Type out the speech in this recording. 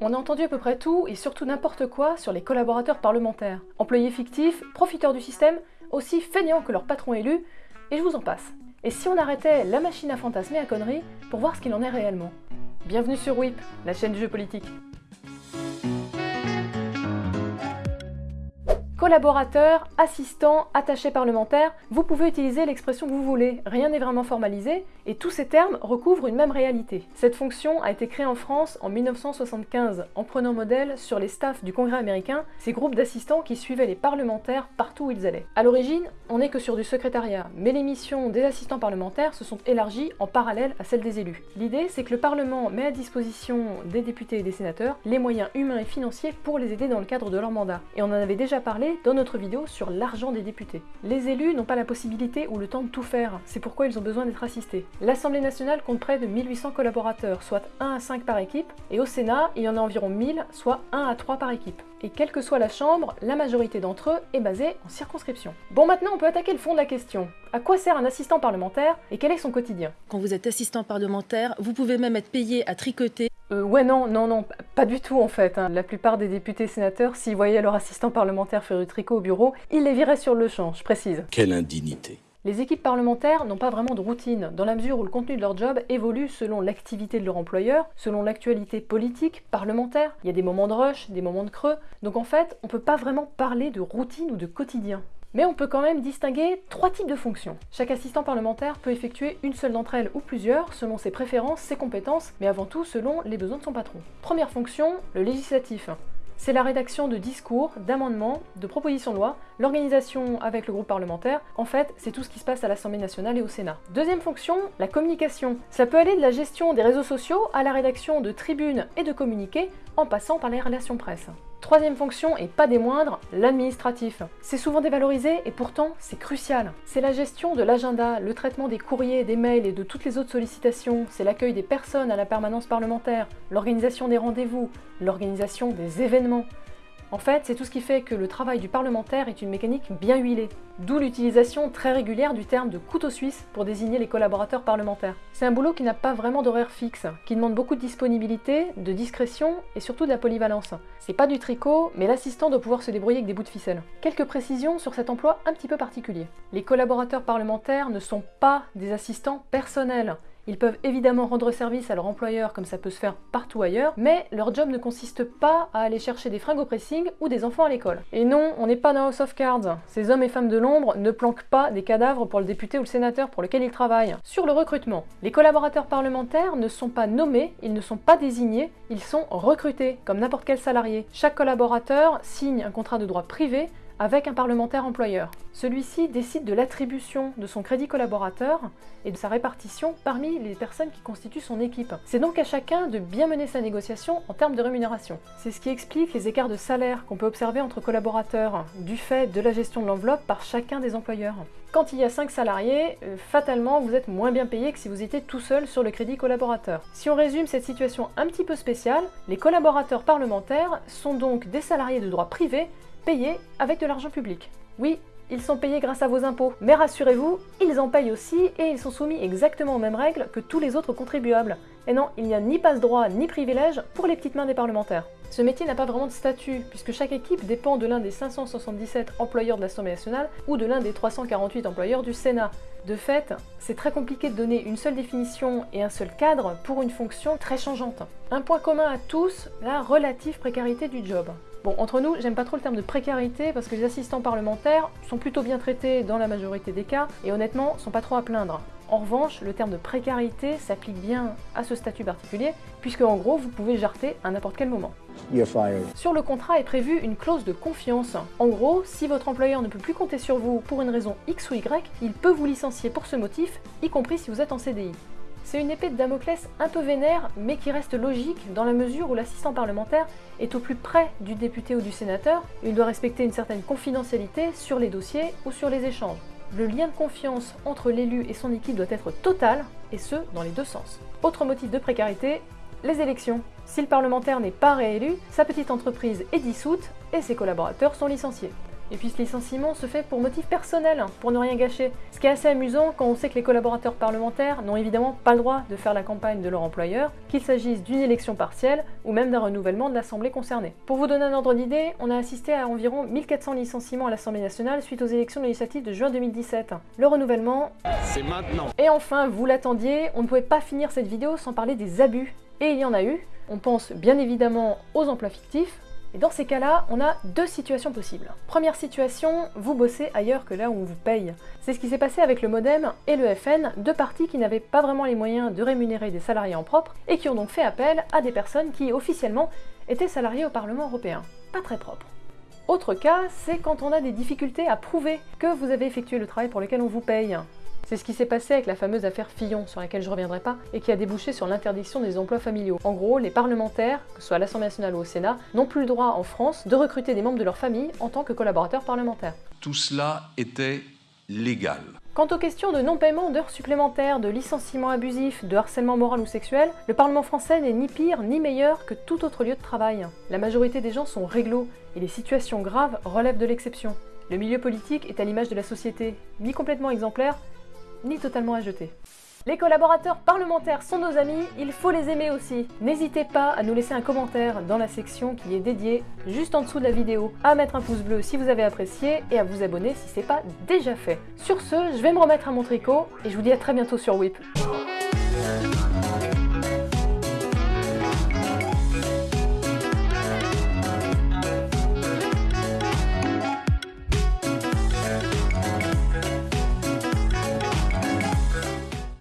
On a entendu à peu près tout et surtout n'importe quoi sur les collaborateurs parlementaires. Employés fictifs, profiteurs du système, aussi feignants que leur patron élu, et je vous en passe. Et si on arrêtait la machine à fantasmer à conneries pour voir ce qu'il en est réellement? Bienvenue sur WIP, la chaîne du jeu politique. Collaborateur, assistant, attaché parlementaire, vous pouvez utiliser l'expression que vous voulez, rien n'est vraiment formalisé, et tous ces termes recouvrent une même réalité. Cette fonction a été créée en France en 1975, en prenant modèle sur les staffs du Congrès américain, ces groupes d'assistants qui suivaient les parlementaires partout où ils allaient. A l'origine, on n'est que sur du secrétariat, mais les missions des assistants parlementaires se sont élargies en parallèle à celles des élus. L'idée, c'est que le Parlement met à disposition des députés et des sénateurs les moyens humains et financiers pour les aider dans le cadre de leur mandat. Et on en avait déjà parlé dans notre vidéo sur l'argent des députés. Les élus n'ont pas la possibilité ou le temps de tout faire, c'est pourquoi ils ont besoin d'être assistés. L'Assemblée nationale compte près de 1800 collaborateurs, soit 1 à 5 par équipe, et au Sénat, il y en a environ 1000, soit 1 à 3 par équipe. Et quelle que soit la chambre, la majorité d'entre eux est basée en circonscription. Bon maintenant on peut attaquer le fond de la question. À quoi sert un assistant parlementaire et quel est son quotidien? Quand vous êtes assistant parlementaire, vous pouvez même être payé à tricoter euh, ouais, non, non, non, pas du tout en fait. Hein. La plupart des députés sénateurs, s'ils voyaient leur assistant parlementaire faire du tricot au bureau, ils les viraient sur le champ, je précise. Quelle indignité les équipes parlementaires n'ont pas vraiment de routine, dans la mesure où le contenu de leur job évolue selon l'activité de leur employeur, selon l'actualité politique, parlementaire. Il y a des moments de rush, des moments de creux, donc en fait, on peut pas vraiment parler de routine ou de quotidien. Mais on peut quand même distinguer trois types de fonctions. Chaque assistant parlementaire peut effectuer une seule d'entre elles ou plusieurs selon ses préférences, ses compétences, mais avant tout selon les besoins de son patron. Première fonction, le législatif c'est la rédaction de discours, d'amendements, de propositions de loi, l'organisation avec le groupe parlementaire. En fait, c'est tout ce qui se passe à l'Assemblée nationale et au Sénat. Deuxième fonction, la communication. Ça peut aller de la gestion des réseaux sociaux à la rédaction de tribunes et de communiqués en passant par les relations presse. Troisième fonction, et pas des moindres, l'administratif. C'est souvent dévalorisé et pourtant c'est crucial. C'est la gestion de l'agenda, le traitement des courriers, des mails et de toutes les autres sollicitations, c'est l'accueil des personnes à la permanence parlementaire, l'organisation des rendez-vous, l'organisation des événements, en fait, c'est tout ce qui fait que le travail du parlementaire est une mécanique bien huilée, d'où l'utilisation très régulière du terme de couteau suisse pour désigner les collaborateurs parlementaires. C'est un boulot qui n'a pas vraiment d'horaire fixe, qui demande beaucoup de disponibilité, de discrétion et surtout de la polyvalence. C'est pas du tricot, mais l'assistant doit pouvoir se débrouiller avec des bouts de ficelle. Quelques précisions sur cet emploi un petit peu particulier. Les collaborateurs parlementaires ne sont pas des assistants personnels. Ils peuvent évidemment rendre service à leur employeur comme ça peut se faire partout ailleurs, mais leur job ne consiste pas à aller chercher des fringues au pressing ou des enfants à l'école. Et non, on n'est pas dans House of Cards. Ces hommes et femmes de l'ombre ne planquent pas des cadavres pour le député ou le sénateur pour lequel ils travaillent. Sur le recrutement, les collaborateurs parlementaires ne sont pas nommés, ils ne sont pas désignés, ils sont recrutés, comme n'importe quel salarié. Chaque collaborateur signe un contrat de droit privé avec un parlementaire employeur. Celui-ci décide de l'attribution de son crédit collaborateur et de sa répartition parmi les personnes qui constituent son équipe. C'est donc à chacun de bien mener sa négociation en termes de rémunération. C'est ce qui explique les écarts de salaire qu'on peut observer entre collaborateurs, du fait de la gestion de l'enveloppe par chacun des employeurs. Quand il y a 5 salariés, euh, fatalement vous êtes moins bien payé que si vous étiez tout seul sur le crédit collaborateur. Si on résume cette situation un petit peu spéciale, les collaborateurs parlementaires sont donc des salariés de droit privé payés avec de l'argent public. Oui, ils sont payés grâce à vos impôts, mais rassurez-vous, ils en payent aussi et ils sont soumis exactement aux mêmes règles que tous les autres contribuables. Et non, il n'y a ni passe-droit ni privilège pour les petites mains des parlementaires. Ce métier n'a pas vraiment de statut, puisque chaque équipe dépend de l'un des 577 employeurs de l'Assemblée nationale ou de l'un des 348 employeurs du Sénat. De fait, c'est très compliqué de donner une seule définition et un seul cadre pour une fonction très changeante. Un point commun à tous, la relative précarité du job. Bon, entre nous, j'aime pas trop le terme de précarité parce que les assistants parlementaires sont plutôt bien traités dans la majorité des cas et honnêtement sont pas trop à plaindre. En revanche, le terme de précarité s'applique bien à ce statut particulier, puisque en gros, vous pouvez jarter à n'importe quel moment. Sur le contrat est prévue une clause de confiance. En gros, si votre employeur ne peut plus compter sur vous pour une raison X ou Y, il peut vous licencier pour ce motif, y compris si vous êtes en CDI. C'est une épée de Damoclès un peu vénère, mais qui reste logique dans la mesure où l'assistant parlementaire est au plus près du député ou du sénateur, il doit respecter une certaine confidentialité sur les dossiers ou sur les échanges. Le lien de confiance entre l'élu et son équipe doit être total, et ce, dans les deux sens. Autre motif de précarité, les élections. Si le parlementaire n'est pas réélu, sa petite entreprise est dissoute et ses collaborateurs sont licenciés. Et puis ce licenciement se fait pour motif personnel, pour ne rien gâcher. Ce qui est assez amusant quand on sait que les collaborateurs parlementaires n'ont évidemment pas le droit de faire la campagne de leur employeur, qu'il s'agisse d'une élection partielle ou même d'un renouvellement de l'Assemblée concernée. Pour vous donner un ordre d'idée, on a assisté à environ 1400 licenciements à l'Assemblée nationale suite aux élections législatives de juin 2017. Le renouvellement... C'est maintenant Et enfin, vous l'attendiez, on ne pouvait pas finir cette vidéo sans parler des abus. Et il y en a eu. On pense bien évidemment aux emplois fictifs, et dans ces cas-là, on a deux situations possibles. Première situation, vous bossez ailleurs que là où on vous paye. C'est ce qui s'est passé avec le Modem et le FN, deux partis qui n'avaient pas vraiment les moyens de rémunérer des salariés en propre et qui ont donc fait appel à des personnes qui officiellement étaient salariées au Parlement européen. Pas très propre. Autre cas, c'est quand on a des difficultés à prouver que vous avez effectué le travail pour lequel on vous paye. C'est ce qui s'est passé avec la fameuse affaire Fillon, sur laquelle je reviendrai pas, et qui a débouché sur l'interdiction des emplois familiaux. En gros, les parlementaires, que ce soit à l'Assemblée nationale ou au Sénat, n'ont plus le droit en France de recruter des membres de leur famille en tant que collaborateurs parlementaires. Tout cela était légal. Quant aux questions de non-paiement d'heures supplémentaires, de licenciement abusif, de harcèlement moral ou sexuel, le Parlement français n'est ni pire ni meilleur que tout autre lieu de travail. La majorité des gens sont réglo, et les situations graves relèvent de l'exception. Le milieu politique est à l'image de la société, ni complètement exemplaire, ni totalement à jeter. Les collaborateurs parlementaires sont nos amis, il faut les aimer aussi. N'hésitez pas à nous laisser un commentaire dans la section qui est dédiée juste en dessous de la vidéo, à mettre un pouce bleu si vous avez apprécié et à vous abonner si c'est pas déjà fait. Sur ce, je vais me remettre à mon tricot et je vous dis à très bientôt sur WIP.